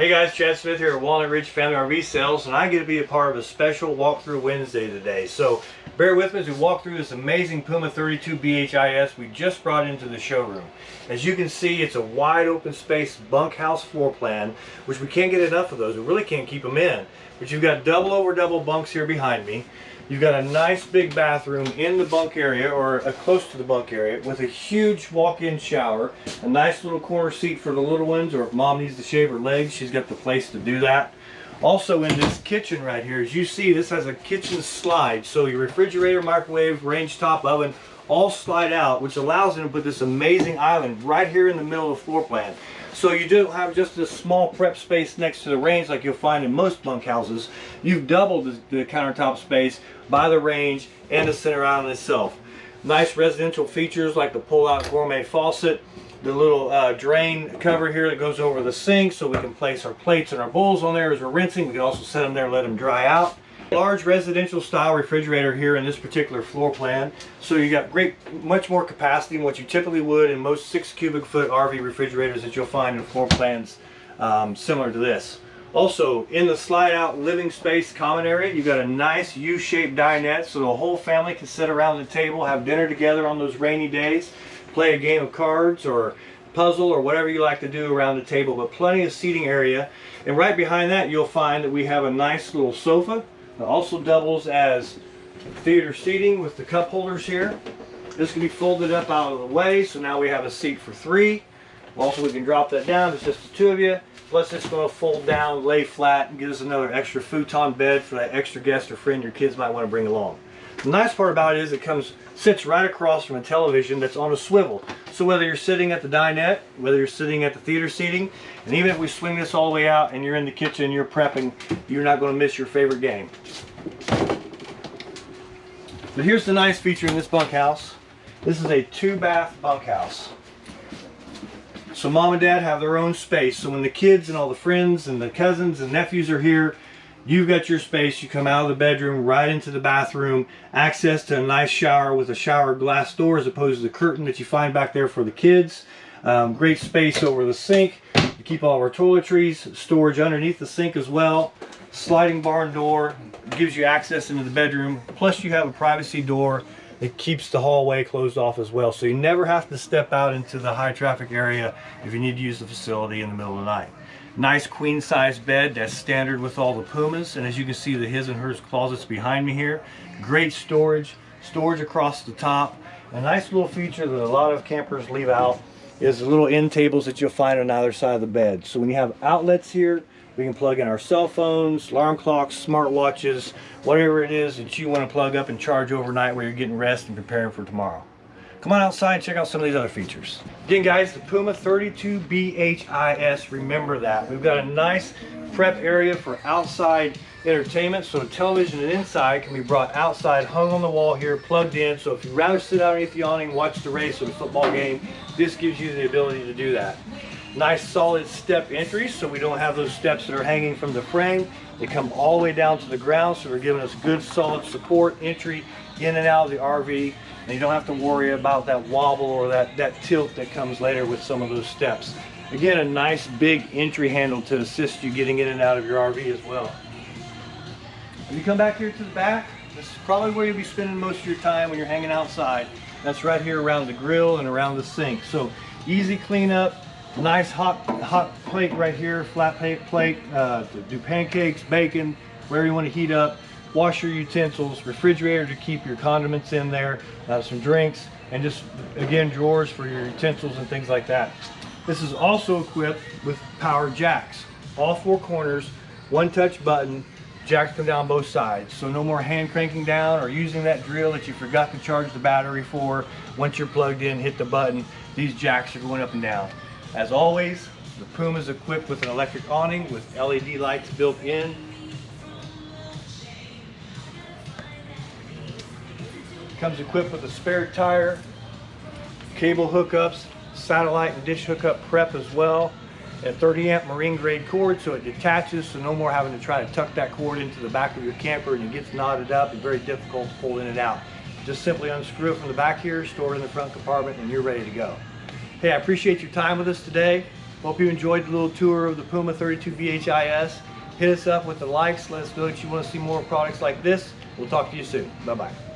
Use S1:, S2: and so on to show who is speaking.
S1: Hey guys, Chad Smith here at Walnut Ridge Family RV Sales, and I get to be a part of a special walkthrough Wednesday today. So bear with me as we walk through this amazing Puma 32 BHIS we just brought into the showroom. As you can see, it's a wide open space bunkhouse floor plan, which we can't get enough of those. We really can't keep them in. But you've got double over double bunks here behind me. You've got a nice big bathroom in the bunk area or uh, close to the bunk area with a huge walk-in shower, a nice little corner seat for the little ones or if mom needs to shave her legs, she's got the place to do that. Also in this kitchen right here, as you see, this has a kitchen slide. So your refrigerator, microwave, range top oven, all slide out, which allows them to put this amazing island right here in the middle of the floor plan. So you don't have just this small prep space next to the range like you'll find in most bunkhouses. You've doubled the, the countertop space by the range and the center island itself. Nice residential features like the pull-out gourmet faucet, the little uh, drain cover here that goes over the sink so we can place our plates and our bowls on there as we're rinsing. We can also set them there and let them dry out. Large residential style refrigerator here in this particular floor plan. So you got great, much more capacity than what you typically would in most six cubic foot RV refrigerators that you'll find in floor plans um, similar to this. Also, in the slide out living space common area, you've got a nice U-shaped dinette so the whole family can sit around the table, have dinner together on those rainy days, play a game of cards or puzzle or whatever you like to do around the table, but plenty of seating area. And right behind that, you'll find that we have a nice little sofa it also doubles as theater seating with the cup holders here. This can be folded up out of the way, so now we have a seat for three. Also, we can drop that down. It's just the two of you. Plus, it's going to fold down, lay flat, and give us another extra futon bed for that extra guest or friend your kids might want to bring along. The nice part about it is it comes sits right across from a television that's on a swivel. So whether you're sitting at the dinette, whether you're sitting at the theater seating, and even if we swing this all the way out and you're in the kitchen, you're prepping, you're not going to miss your favorite game. But here's the nice feature in this bunkhouse. This is a two bath bunkhouse. So mom and dad have their own space. So when the kids and all the friends and the cousins and nephews are here, You've got your space. You come out of the bedroom right into the bathroom. Access to a nice shower with a shower glass door as opposed to the curtain that you find back there for the kids. Um, great space over the sink. You keep all of our toiletries. Storage underneath the sink as well. Sliding barn door gives you access into the bedroom. Plus you have a privacy door that keeps the hallway closed off as well. So you never have to step out into the high traffic area if you need to use the facility in the middle of the night. Nice queen size bed that's standard with all the Pumas. And as you can see the his and hers closets behind me here. Great storage, storage across the top. A nice little feature that a lot of campers leave out is the little end tables that you'll find on either side of the bed. So when you have outlets here, we can plug in our cell phones, alarm clocks, smart watches, whatever it is that you want to plug up and charge overnight while you're getting rest and preparing for tomorrow. Come on outside and check out some of these other features. Again guys, the Puma 32 BHIS, remember that. We've got a nice prep area for outside entertainment. So the television and inside can be brought outside, hung on the wall here, plugged in. So if you'd rather sit out underneath the awning, watch the race or the football game, this gives you the ability to do that. Nice solid step entries, so we don't have those steps that are hanging from the frame. They come all the way down to the ground, so they're giving us good solid support entry in and out of the RV and you don't have to worry about that wobble or that, that tilt that comes later with some of those steps. Again, a nice big entry handle to assist you getting in and out of your RV as well. When you come back here to the back, this is probably where you'll be spending most of your time when you're hanging outside. That's right here around the grill and around the sink. So easy cleanup, nice hot hot plate right here, flat plate, plate uh, to do pancakes, bacon, wherever you want to heat up wash your utensils, refrigerator to keep your condiments in there, uh, some drinks, and just, again, drawers for your utensils and things like that. This is also equipped with power jacks. All four corners, one touch button, jacks come down both sides. So no more hand cranking down or using that drill that you forgot to charge the battery for. Once you're plugged in, hit the button. These jacks are going up and down. As always, the Puma is equipped with an electric awning with LED lights built in Comes equipped with a spare tire, cable hookups, satellite and dish hookup prep as well. A 30 amp marine grade cord so it detaches so no more having to try to tuck that cord into the back of your camper and it gets knotted up and very difficult to pull in and out. Just simply unscrew it from the back here, store it in the front compartment and you're ready to go. Hey, I appreciate your time with us today. Hope you enjoyed the little tour of the Puma 32 BHIS. Hit us up with the likes. Let us know that you want to see more products like this. We'll talk to you soon. Bye-bye.